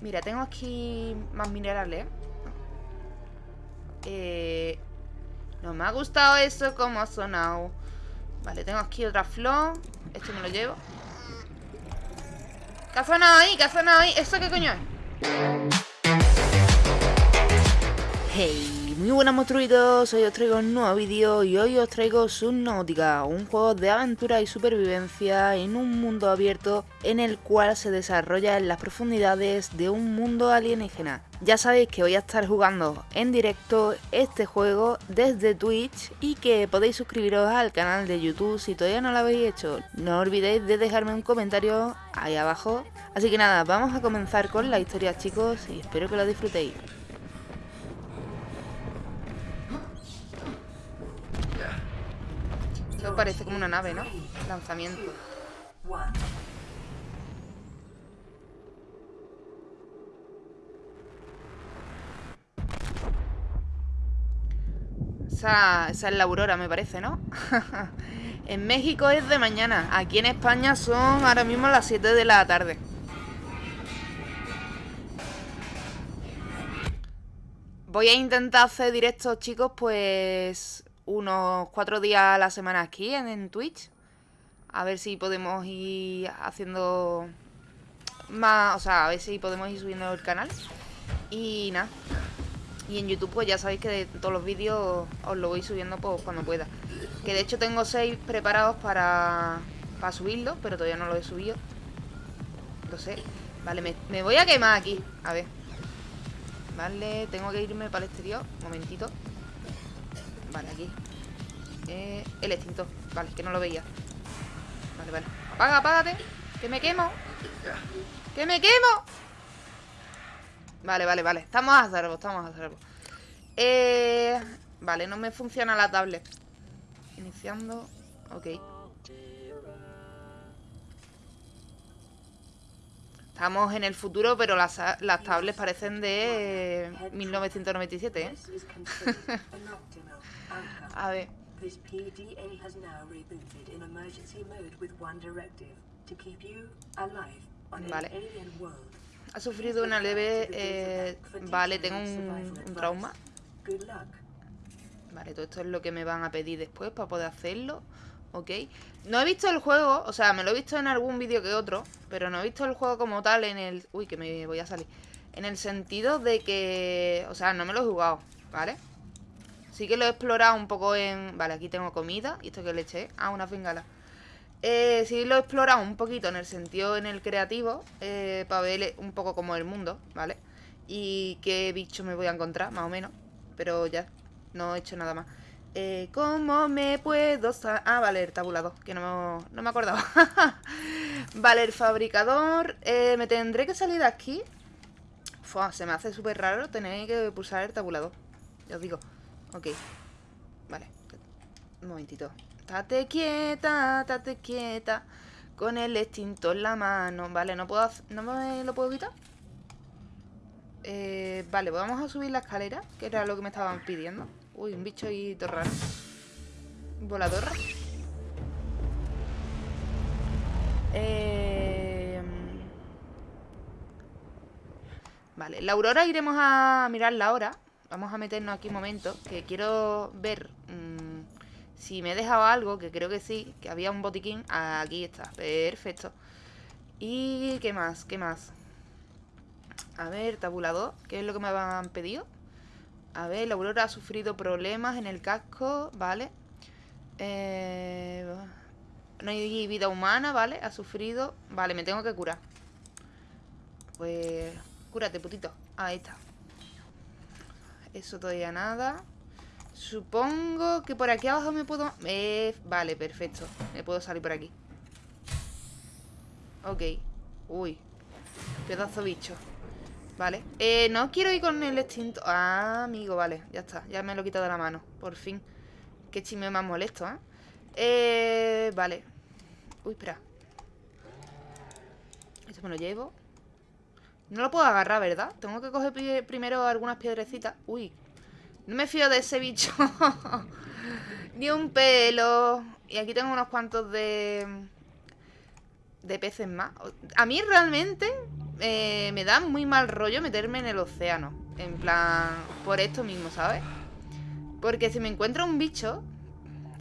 Mira, tengo aquí más minerales. Eh, no me ha gustado eso como ha sonado. Vale, tengo aquí otra flor. Esto me lo llevo. ¿Qué ha sonado ahí? ¿Qué ha sonado ahí? ¿Eso qué coño es? Hey, muy buenas monstruitos, hoy os traigo un nuevo vídeo y hoy os traigo Subnautica, un juego de aventura y supervivencia en un mundo abierto en el cual se desarrolla en las profundidades de un mundo alienígena. Ya sabéis que voy a estar jugando en directo este juego desde Twitch y que podéis suscribiros al canal de YouTube si todavía no lo habéis hecho. No olvidéis de dejarme un comentario ahí abajo. Así que nada, vamos a comenzar con la historia chicos y espero que lo disfrutéis. Parece como una nave, ¿no? Lanzamiento. Esa, es la aurora, me parece, ¿no? en México es de mañana. Aquí en España son ahora mismo las 7 de la tarde. Voy a intentar hacer directos, chicos, pues unos cuatro días a la semana aquí en, Twitch. A ver si podemos ir haciendo más, o sea, a ver si podemos ir subiendo el canal. Y nada. Y en YouTube pues ya sabéis que de todos los vídeos os lo voy subiendo pues cuando pueda. Que de hecho tengo seis preparados para, para subirlo, pero todavía no lo he subido. No sé. Vale, me, me voy a quemar aquí. A ver. Vale, tengo que irme para el exterior. Momentito. Vale, aquí. Eh, El extintor, vale, que no lo veía. Vale, vale, apaga, apágate Que me quemo. Que me quemo. Vale, vale, vale, estamos a salvo, estamos a salvo. Eh, Vale, no me funciona la tablet. Iniciando. Ok. Estamos en el futuro, pero las, las tablets parecen de 1997, ¿eh? A ver. Vale. Ha sufrido una leve... Eh, vale, tengo un, un trauma. Vale, todo esto es lo que me van a pedir después para poder hacerlo. Ok. No he visto el juego, o sea, me lo he visto en algún vídeo que otro, pero no he visto el juego como tal en el... Uy, que me voy a salir. En el sentido de que... O sea, no me lo he jugado, ¿vale? Sí que lo he explorado un poco en... Vale, aquí tengo comida. ¿Y esto que le eché? Ah, una fingala. Eh, sí lo he explorado un poquito en el sentido en el creativo, eh, para ver un poco como el mundo, ¿vale? Y qué bicho me voy a encontrar, más o menos. Pero ya, no he hecho nada más. Eh, ¿Cómo me puedo...? Ah, vale, el tabulador, que no, no me acordaba. vale, el fabricador. Eh, ¿Me tendré que salir de aquí? se me hace súper raro tener que pulsar el tabulador. Ya os digo. Ok. Vale. Un momentito. Tate quieta, tate quieta. Con el extintor en la mano. Vale, no puedo... ¿No me lo puedo quitar? Eh, vale, pues vamos a subir la escalera, que era lo que me estaban pidiendo. Uy, un bicho ahí todo raro. Volador. Eh... Vale, la aurora iremos a mirarla ahora. Vamos a meternos aquí un momento, que quiero ver mmm, si me he dejado algo, que creo que sí, que había un botiquín. Aquí está, perfecto. ¿Y qué más? ¿Qué más? A ver, tabulador, ¿qué es lo que me han pedido? A ver, la Aurora ha sufrido problemas en el casco, ¿vale? Eh, no hay vida humana, ¿vale? Ha sufrido... Vale, me tengo que curar. Pues... Cúrate, putito. Ahí está. Eso todavía nada. Supongo que por aquí abajo me puedo... Eh, vale, perfecto. Me puedo salir por aquí. Ok. Uy. Pedazo bicho. Vale. Eh, no quiero ir con el extinto. Ah, amigo, vale. Ya está. Ya me lo he quitado de la mano. Por fin. Qué chisme más molesto, ¿eh? Eh, vale. Uy, espera. Esto me lo llevo. No lo puedo agarrar, ¿verdad? Tengo que coger primero algunas piedrecitas. Uy. No me fío de ese bicho. Ni un pelo. Y aquí tengo unos cuantos de... De peces más. A mí realmente eh, me da muy mal rollo meterme en el océano. En plan, por esto mismo, ¿sabes? Porque si me encuentro un bicho,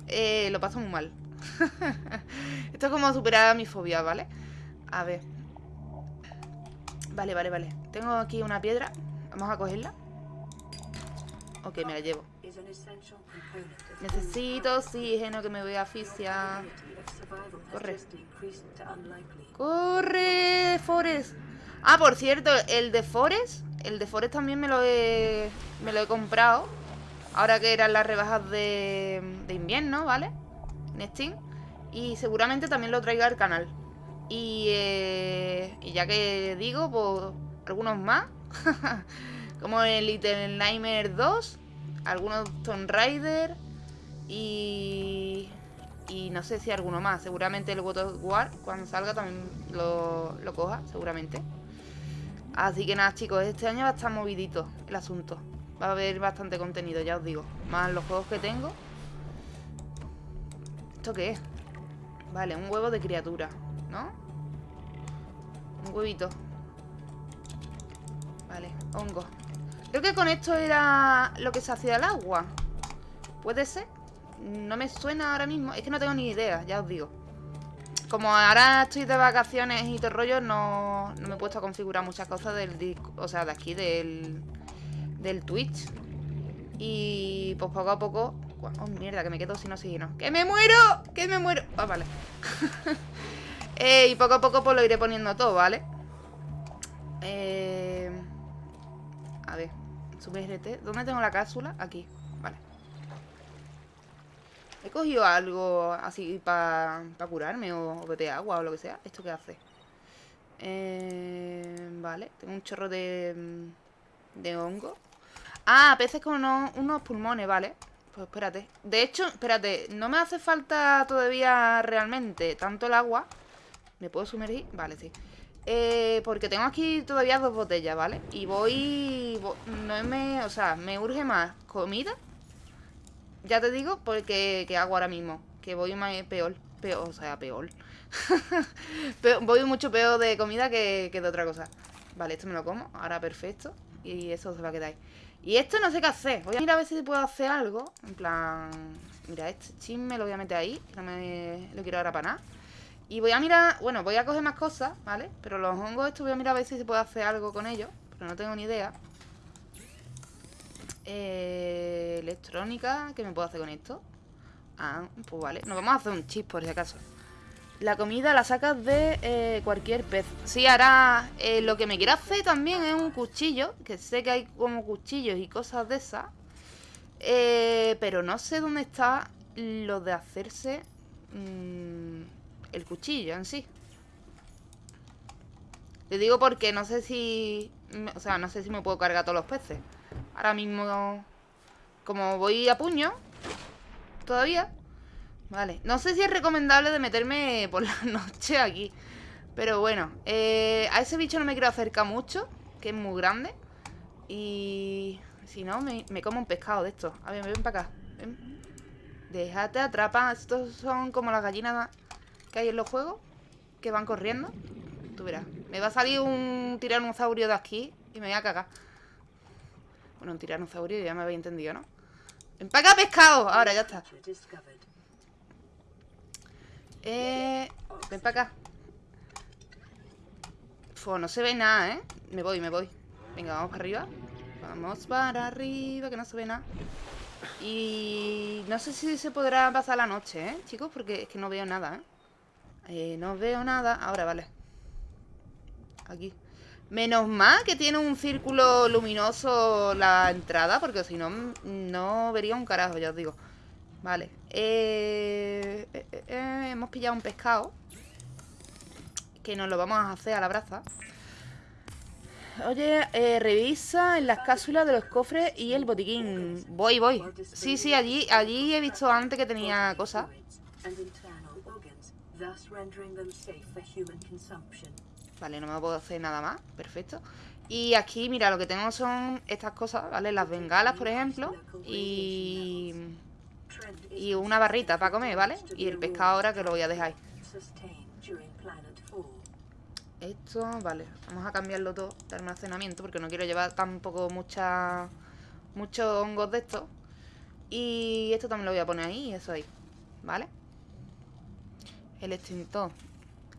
eh, lo paso muy mal. esto es como superar mi fobia, ¿vale? A ver. Vale, vale, vale. Tengo aquí una piedra. Vamos a cogerla. Ok, me la llevo. Necesito oxígeno que me voy a asfixiar. Corre. Corre, Forest. Ah, por cierto, el de Forest. El de Forest también me lo he, me lo he comprado. Ahora que eran las rebajas de, de invierno, ¿vale? En Steam. Y seguramente también lo traiga al canal. Y, eh, y ya que digo, pues algunos más. Como el Little Nightmare 2. Algunos Tomb Raider. Y... Y no sé si alguno más. Seguramente el God of War, cuando salga, también lo, lo coja, seguramente. Así que nada, chicos, este año va a estar movidito el asunto. Va a haber bastante contenido, ya os digo. Más los juegos que tengo. ¿Esto qué es? Vale, un huevo de criatura, Un huevito. Vale, hongo. Creo que con esto era lo que se hacía el agua. ¿Puede ser? No me suena ahora mismo. Es que no tengo ni idea, ya os digo. Como ahora estoy de vacaciones y todo rollo, no, no me he puesto a configurar muchas cosas del. O sea, de aquí, del, del Twitch. Y pues poco a poco... Oh, mierda, que me quedo sin oxígeno. ¡Que me muero! ¡Que me muero! Ah, vale. y poco a poco pues lo iré poniendo todo, ¿vale? Eh... A ver, sub ¿Dónde tengo la cápsula? Aquí. He cogido algo así para curarme o, beber agua o lo que sea. ¿Esto qué hace? Eh, vale, tengo un chorro de, de hongo. Ah, peces con unos, pulmones, vale. Pues espérate. De hecho, espérate, no me hace falta todavía realmente tanto el agua. ¿Me puedo sumergir? Vale, sí. Eh, porque tengo aquí todavía dos botellas, ¿vale? Y voy... No me... O sea, me urge más comida ya te digo, porque que hago ahora mismo. Que voy más peor. Peor, o sea, peor. voy mucho peor de comida que, de otra cosa. Vale, esto me lo como. Ahora perfecto. Y eso se va a quedar ahí. Y esto no sé qué hacer. Voy a mirar a ver si puedo hacer algo. En plan... Mira, este chisme lo voy a meter ahí. Que no me lo quiero ahora para nada. Y voy a mirar... Bueno, voy a coger más cosas, ¿vale? Pero los hongos estos voy a mirar a ver si se puede hacer algo con ellos. Pero no tengo ni idea. Eh, electrónica, ¿qué me puedo hacer con esto? Ah, pues vale. Nos vamos a hacer un chip por si acaso. La comida la sacas de eh, cualquier pez. Sí, ahora eh, lo que me quiero hacer también es un cuchillo. Que sé que hay como cuchillos y cosas de esas. Pero no sé dónde está lo de hacerse mm, el cuchillo en sí. Le digo porque no sé si... O sea, no sé si me puedo cargar todos los peces. Ahora mismo, como voy a puño, todavía. Vale, no sé si es recomendable de meterme por la noche aquí. Pero bueno, eh, a ese bicho no me quiero acercar mucho, que es muy grande. Y si no, me, como un pescado de estos. A ver, ven para acá. Déjate atrapar. Estos son como las gallinas que en los juegos, que van corriendo. Tú verás. Me va a salir un tiranosaurio de aquí y me voy a cagar. Bueno, un tiranosaurio, ya me habéis entendido, ¿no? ¡Empaca pescado! Ahora, ya está. Eh... Ven para acá. Fua, no se ve nada, ¿eh? Me voy, me voy. Venga, vamos para arriba. Vamos para arriba, que no se ve nada. Y no sé si se podrá pasar la noche, ¿eh? Chicos, porque es que no veo nada, ¿eh? Eh no veo nada. Ahora, vale. Aquí. Menos mal que tiene un círculo luminoso la entrada, porque si no, no vería un carajo, ya os digo. Vale. Eh, eh, eh, hemos pillado un pescado. Que nos lo vamos a hacer a la braza. Oye, revisa en las cápsulas de los cofres y el botiquín. Voy, voy. Sí, sí, allí, allí he visto antes que tenía cosas. Vale, no me puedo hacer nada más. Perfecto. Y aquí, mira, lo que tengo son estas cosas, ¿vale? Las bengalas, por ejemplo. Y... Y una barrita para comer, ¿vale? Y el pescado ahora que lo voy a dejar ahí. Esto, vale. Vamos a cambiarlo todo de almacenamiento porque no quiero llevar tampoco mucha, muchos hongos de esto. Y esto también lo voy a poner ahí y eso ahí. ¿Vale? El extintor.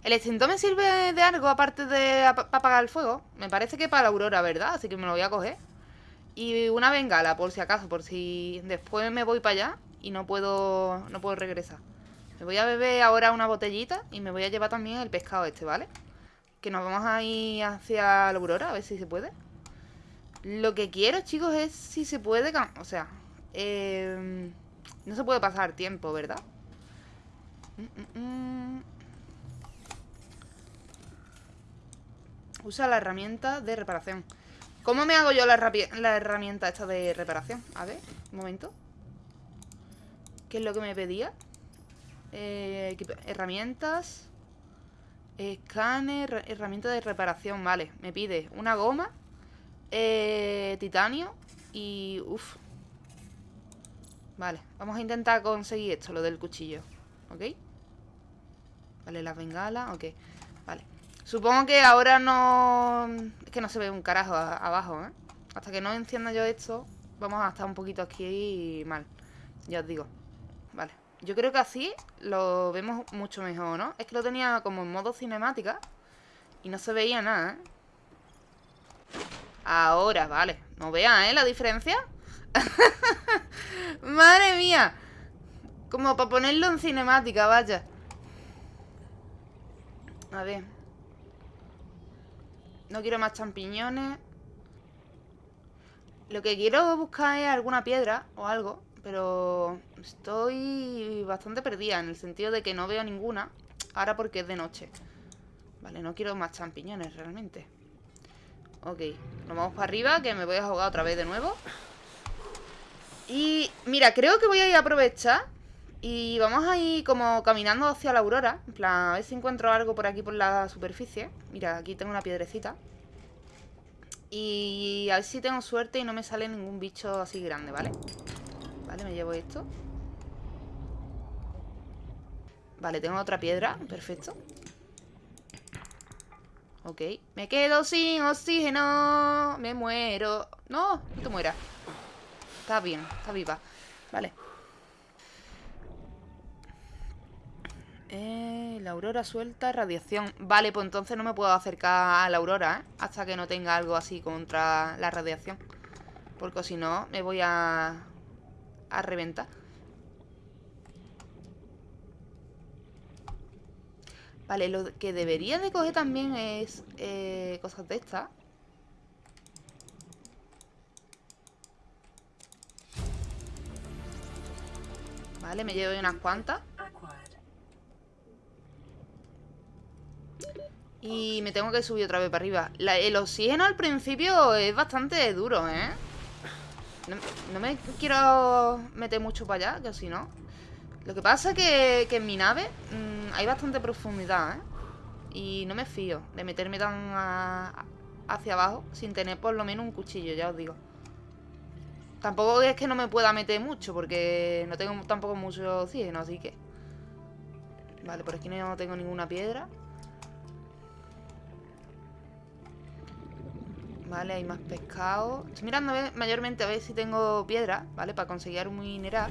¿El extintor me sirve de algo aparte de apagar el fuego? Me parece que para la aurora, ¿verdad? Así que me lo voy a coger. Y una bengala, por si acaso, por si después me voy para allá y no puedo, no puedo regresar. Me voy a beber ahora una botellita y me voy a llevar también el pescado este, ¿vale? Que nos vamos a ir hacia la aurora, a ver si se puede. Lo que quiero, chicos, es si se puede... O sea, eh, no se puede pasar tiempo, ¿verdad? Mm, mm, mm. Usa la herramienta de reparación. ¿Cómo me hago yo la, herramienta esta de reparación? A ver, un momento. ¿Qué es lo que me pedía? Eh, herramientas. Escáner, herramienta de reparación, vale. Me pide una goma, eh, titanio y... Uf. Vale, vamos a intentar conseguir esto, lo del cuchillo. ¿Ok? Vale, las bengalas, ok. Vale. Supongo que ahora no... Es que no se ve un carajo abajo, ¿eh? Hasta que no encienda yo esto, vamos a estar un poquito aquí mal. Ya os digo. Vale. Yo creo que así lo vemos mucho mejor, ¿no? Es que lo tenía como en modo cinemática y no se veía nada, ¿eh? Ahora, vale. No vean, ¿eh? La diferencia. Madre mía. Como para ponerlo en cinemática, vaya. A ver. No quiero más champiñones. Lo que quiero buscar es alguna piedra o algo. Pero estoy bastante perdida en el sentido de que no veo ninguna. Ahora porque es de noche. Vale, no quiero más champiñones realmente. Ok, nos vamos para arriba que me voy a jugar otra vez de nuevo. Y mira, creo que voy a a aprovechar y vamos a ir como caminando hacia la aurora En plan, a ver si encuentro algo por aquí por la superficie. Mira, aquí tengo una piedrecita. Y a ver si tengo suerte y no me sale ningún bicho así grande, ¿vale? Vale, me llevo esto. Vale, tengo otra piedra, perfecto. Ok, me quedo sin oxígeno Me muero. No, no te mueras. Está bien, está viva. Vale Eh, la aurora suelta radiación. Vale, pues entonces no me puedo acercar a la aurora, ¿eh? Hasta que no tenga algo así contra la radiación. Porque si no, me voy a... A reventar. Vale, lo que debería de coger también es eh, cosas de estas. Vale, me llevo unas cuantas. Y me tengo que subir otra vez para arriba. El oxígeno al principio es bastante duro, ¿eh? No, me quiero meter mucho para allá, que si no. Lo que pasa es que, en mi nave mm, hay bastante profundidad, ¿eh? Y no me fío de meterme tan hacia abajo Sin tener por lo menos un cuchillo, ya os digo. Tampoco es que no me pueda meter mucho Porque no tengo tampoco mucho oxígeno, así que. Vale, por aquí no tengo ninguna piedra Vale, hay más pescado. Estoy mirando mayormente a ver si tengo piedra ¿Vale? Para conseguir un mineral.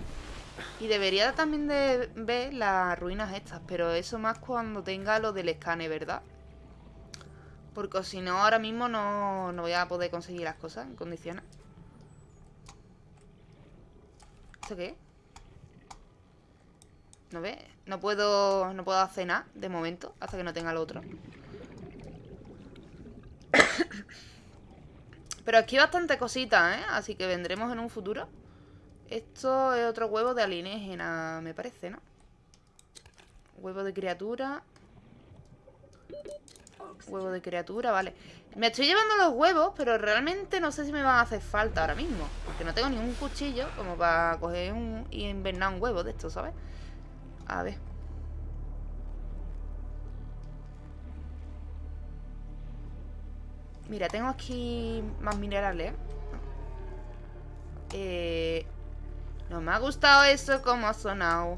Y debería también de ver las ruinas estas Pero eso más cuando tenga lo del escane, ¿verdad? Porque si no, ahora mismo no, no voy a poder conseguir las cosas en condiciones. ¿Esto qué ¿No ves? No puedo, no puedo hacer nada de momento Hasta que no tenga lo otro Pero aquí bastante cositas, ¿eh? Así que vendremos en un futuro. Esto es otro huevo de alienígena, me parece, ¿no? Huevo de criatura. Huevo de criatura, vale. Me estoy llevando los huevos, pero realmente no sé si me van a hacer falta ahora mismo. Porque no tengo ningún cuchillo como para coger un, y invernar un huevo de esto, ¿sabes? A ver. Mira, tengo aquí más minerales. Eh, no me ha gustado eso como ha sonado.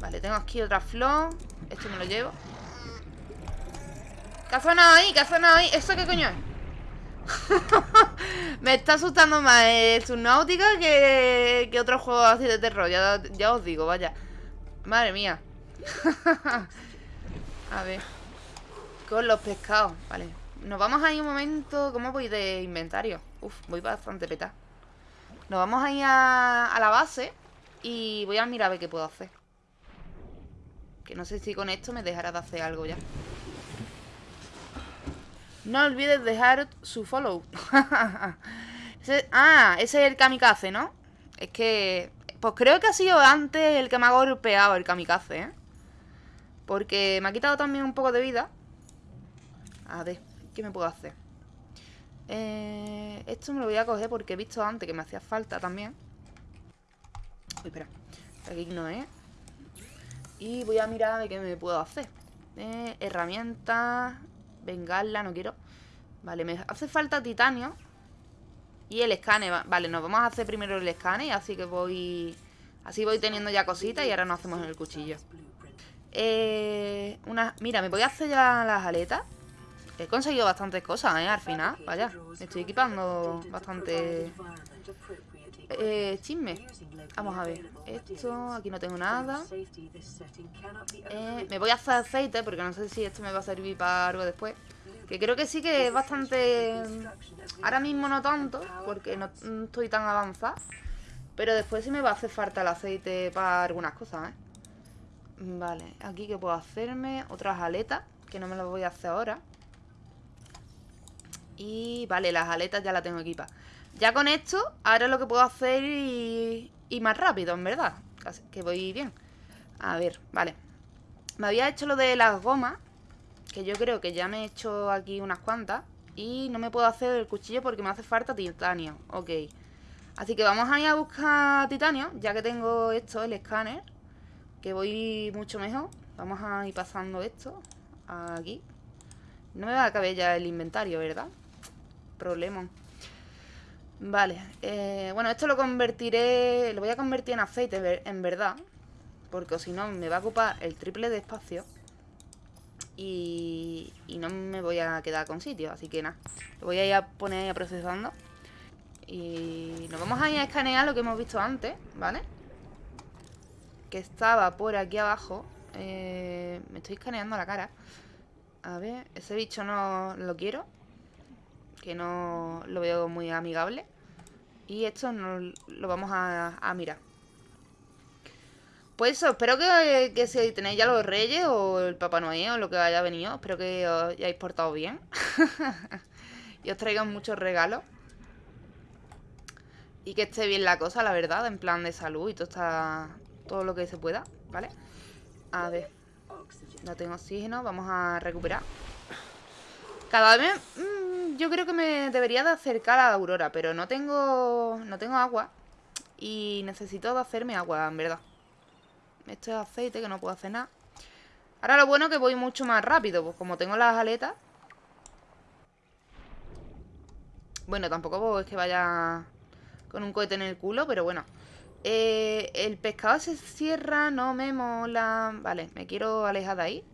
Vale, tengo aquí otra flor. Esto me lo llevo. ¿Qué ha sonado ahí? ¿Qué ha sonado ahí? ¿Eso qué coño es? Me está asustando más eh, Subnautica que, que otro juego así de terror. Ya os digo, vaya. Madre mía. a ver. Con los pescados. Vale. Nos vamos a ir un momento. ¿Cómo voy de inventario? Uf, voy bastante peta. Nos vamos a ir a, a la base. Y voy a mirar a ver qué puedo hacer. Que no sé si con esto me dejará de hacer algo ya. No olvides dejar su follow. ah, ese es el kamikaze, ¿no? Es que... Pues creo que ha sido antes el que me ha golpeado el kamikaze, ¿eh? Porque me ha quitado también un poco de vida. A ver, ¿qué me puedo hacer? Eh, esto me lo voy a coger porque he visto antes que me hacía falta también. Uy, espera. Aquí no es. Y voy a mirar de qué me puedo hacer. Eh, herramientas. Bengala, no quiero. Vale, me hace falta titanio. Y el escane. Vale, nos vamos a hacer primero el escane. Así que voy... Así voy teniendo ya cositas y ahora nos hacemos el cuchillo. Eh, una, mira, me voy a hacer ya las aletas. He conseguido bastantes cosas, ¿eh? Al final, vaya. Me estoy equipando bastante... Eh, chisme. Vamos a ver. Esto, aquí no tengo nada. Eh, me voy a hacer aceite porque no sé si esto me va a servir para algo después. Que creo que sí que es bastante... Ahora mismo no tanto, porque no estoy tan avanzada. Pero después sí me va a hacer falta el aceite para algunas cosas, ¿eh? Vale, aquí que puedo hacerme otras aletas, que no me las voy a hacer ahora. Y vale, las aletas ya las tengo equipadas. Ya con esto, ahora lo que puedo hacer y, más rápido, en verdad. que voy bien. A ver, vale. Me había hecho lo de las gomas. Que yo creo que ya me he hecho aquí unas cuantas. Y no me puedo hacer el cuchillo porque me hace falta titanio. Ok. Así que vamos a ir a buscar titanio. Ya que tengo esto, el escáner. Que voy mucho mejor. Vamos a ir pasando esto. Aquí. No me va a caber ya el inventario, ¿verdad? Problema. Vale, eh, bueno, esto lo convertiré, lo voy a convertir en aceite en verdad, porque si no me va a ocupar el triple de espacio y, y no me voy a quedar con sitio, así que nada, lo voy a ir a poner ahí a procesando y nos vamos a ir a escanear lo que hemos visto antes, ¿vale? Que estaba por aquí abajo, eh, me estoy escaneando la cara, a ver, ese bicho no lo quiero que no lo veo muy amigable. Y esto no lo vamos a, mirar. Pues eso, espero que, que, si tenéis ya los reyes o el Papá Noel o lo que haya venido, espero que os hayáis portado bien. y os traigan muchos regalos. Y que esté bien la cosa, la verdad, en plan de salud y todo, está, todo lo que se pueda, ¿vale? A ver. No tengo oxígeno, vamos a recuperar. Cada vez... Yo creo que me debería de acercar a la Aurora, pero no tengo... No tengo agua. Y necesito hacerme agua, en verdad. Esto es aceite, que no puedo hacer nada. Ahora lo bueno es que voy mucho más rápido, pues como tengo las aletas... Bueno, tampoco es que vaya con un cohete en el culo, pero bueno. Eh, el pescado se cierra, no me mola... Vale, me quiero alejar de ahí.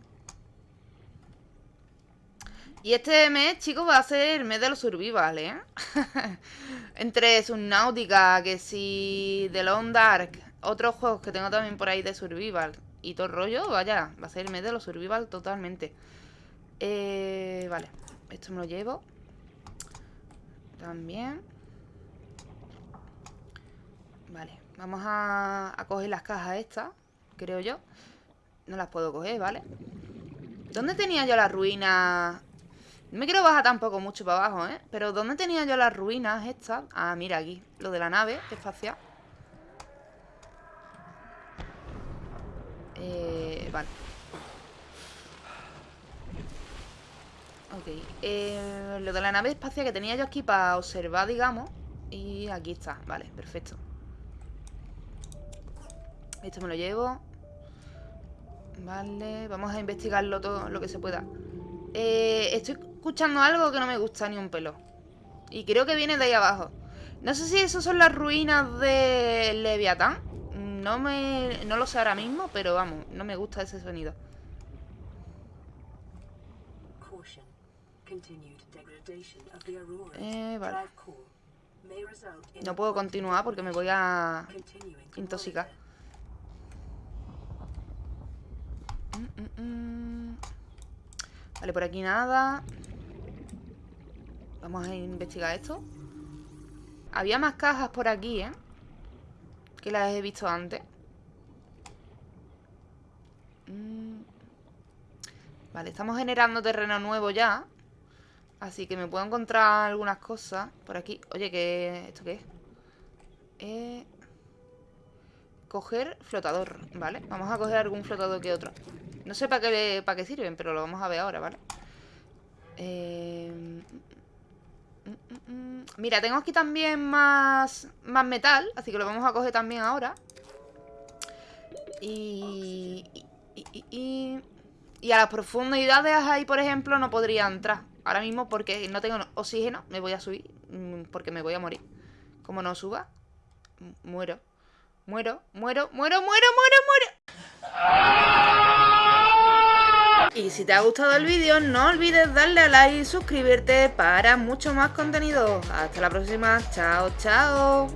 Y este mes, chicos, va a ser el mes de los survival, ¿eh? Entre Subnautica, que si The Long Dark, otros juegos que tengo también por ahí de survival y todo el rollo, vaya, va a ser el mes de los survival totalmente. Eh, vale, esto me lo llevo. También. Vale, vamos a, coger las cajas estas, creo yo. No las puedo coger, ¿vale? ¿Dónde tenía yo la ruina no me quiero bajar tampoco mucho para abajo, ¿eh? Pero ¿dónde tenía yo las ruinas estas? Ah, mira aquí. Lo de la nave espacial. Eh, vale. Ok. Eh, lo de la nave espacial que tenía yo aquí para observar, digamos. Y aquí está. Vale, perfecto. Esto me lo llevo. Vale, vamos a investigarlo todo lo que se pueda. Eh, estoy escuchando algo que no me gusta ni un pelo. Y creo que viene de ahí abajo. No sé si esas son las ruinas de Leviatán. No me... No lo sé ahora mismo, pero vamos, no me gusta ese sonido. Eh, vale. No puedo continuar porque me voy a intoxicar. Mm, mm, mm. Vale, por aquí nada. Vamos a investigar esto. Había más cajas por aquí, ¿eh? Que las he visto antes. Vale, estamos generando terreno nuevo ya. Así que me puedo encontrar algunas cosas por aquí. Oye, ¿qué, ¿esto qué es? Eh, coger flotador, ¿vale? Vamos a coger algún flotador que otro. No sé para qué, para qué sirven, pero lo vamos a ver ahora, ¿vale? Eh, mira, tengo aquí también más, más metal, así que lo vamos a coger también ahora. Y, y, y, a las profundidades ahí, por ejemplo, no podría entrar ahora mismo porque no tengo oxígeno, me voy a subir mm, porque me voy a morir. Como no suba, muero. Muero, muero, muero, muero, muero, muero. Y si te ha gustado el vídeo, no olvides darle a like y suscribirte para mucho más contenido. Hasta la próxima. Chao, chao.